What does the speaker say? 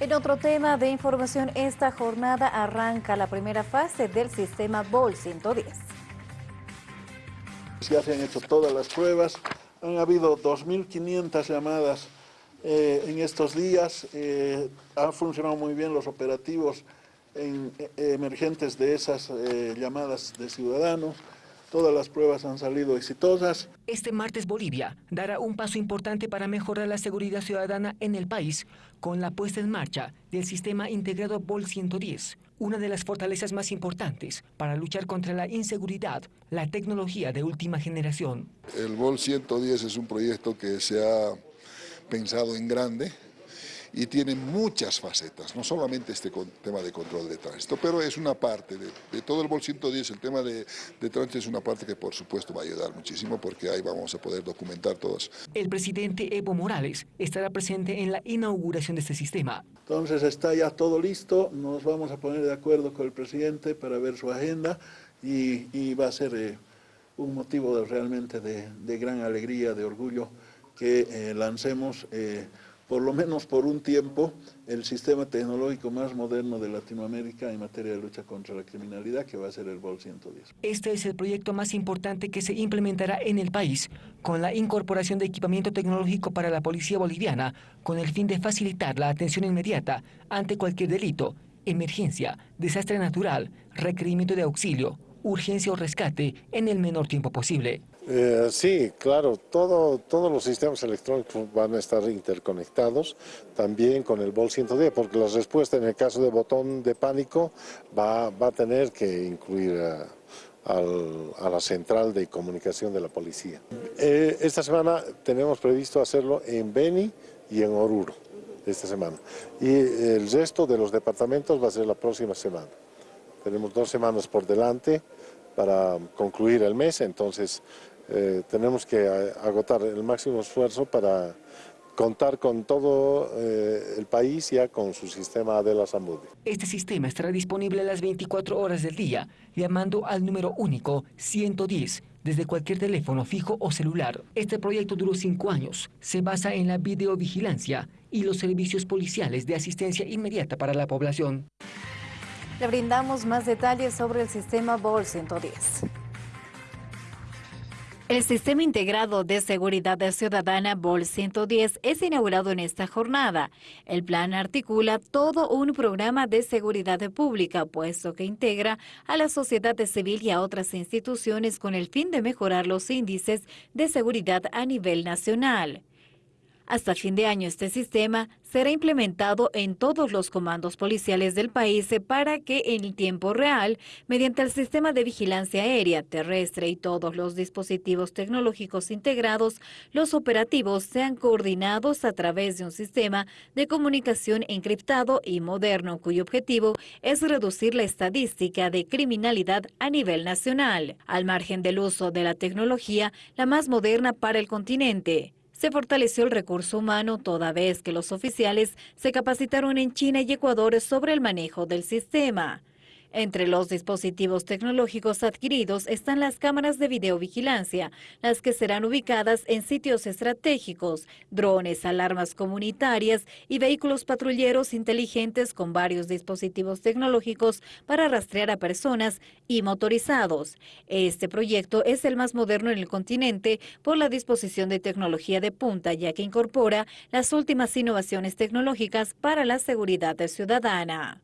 En otro tema de información, esta jornada arranca la primera fase del sistema BOL 110. Ya se han hecho todas las pruebas, han habido 2.500 llamadas eh, en estos días, eh, han funcionado muy bien los operativos eh, emergentes de esas llamadas de ciudadanos. Todas las pruebas han salido exitosas. Este martes Bolivia dará un paso importante para mejorar la seguridad ciudadana en el país con la puesta en marcha del sistema integrado BOL 110, una de las fortalezas más importantes para luchar contra la inseguridad, la tecnología de última generación. El BOL 110 es un proyecto que se ha pensado en grande, y tiene muchas facetas, no solamente este tema de control de tránsito, pero es una parte de, todo el BOL 110, el tema de, tránsito es una parte que por supuesto va a ayudar muchísimo porque ahí vamos a poder documentar todos. El presidente Evo Morales estará presente en la inauguración de este sistema. Entonces está ya todo listo, nos vamos a poner de acuerdo con el presidente para ver su agenda y, va a ser eh, un motivo realmente de, gran alegría, de orgullo que eh, lancemos eh, por lo menos por un tiempo, el sistema tecnológico más moderno de Latinoamérica en materia de lucha contra la criminalidad, que va a ser el BOL 110. Este es el proyecto más importante que se implementará en el país, con la incorporación de equipamiento tecnológico para la policía boliviana, con el fin de facilitar la atención inmediata ante cualquier delito, emergencia, desastre natural, requerimiento de auxilio, urgencia o rescate en el menor tiempo posible. Eh, sí, claro, todo, todos los sistemas electrónicos van a estar interconectados, también con el BOL 110, porque la respuesta en el caso de botón de pánico va, a tener que incluir a, la central de comunicación de la policía. Eh, esta semana tenemos previsto hacerlo en Beni y en Oruro, esta semana. Y el resto de los departamentos va a ser la próxima semana. Tenemos dos semanas por delante para concluir el mes, entonces eh, tenemos que agotar el máximo esfuerzo para contar con todo eh, el país ya con su sistema de la salud. Este sistema estará disponible las 24 horas del día, llamando al número único 110 desde cualquier teléfono fijo o celular. Este proyecto duró cinco años. Se basa en la videovigilancia y los servicios policiales de asistencia inmediata para la población. Le brindamos más detalles sobre el sistema BOL 110. El Sistema Integrado de Seguridad Ciudadana BOL 110 es inaugurado en esta jornada. El plan articula todo un programa de seguridad pública, puesto que integra a la sociedad civil y a otras instituciones con el fin de mejorar los índices de seguridad a nivel nacional. Hasta fin de año este sistema será implementado en todos los comandos policiales del país para que en tiempo real, mediante el sistema de vigilancia aérea, terrestre y todos los dispositivos tecnológicos integrados, los operativos sean coordinados a través de un sistema de comunicación encriptado y moderno cuyo objetivo es reducir la estadística de criminalidad a nivel nacional, al margen del uso de la tecnología, la más moderna para el continente se fortaleció el recurso humano toda vez que los oficiales se capacitaron en China y Ecuador sobre el manejo del sistema. Entre los dispositivos tecnológicos adquiridos están las cámaras de videovigilancia, las que serán ubicadas en sitios estratégicos, drones, alarmas comunitarias y vehículos patrulleros inteligentes con varios dispositivos tecnológicos para rastrear a personas y motorizados. Este proyecto es el más moderno en el continente por la disposición de tecnología de punta, ya que incorpora las últimas innovaciones tecnológicas para la seguridad ciudadana.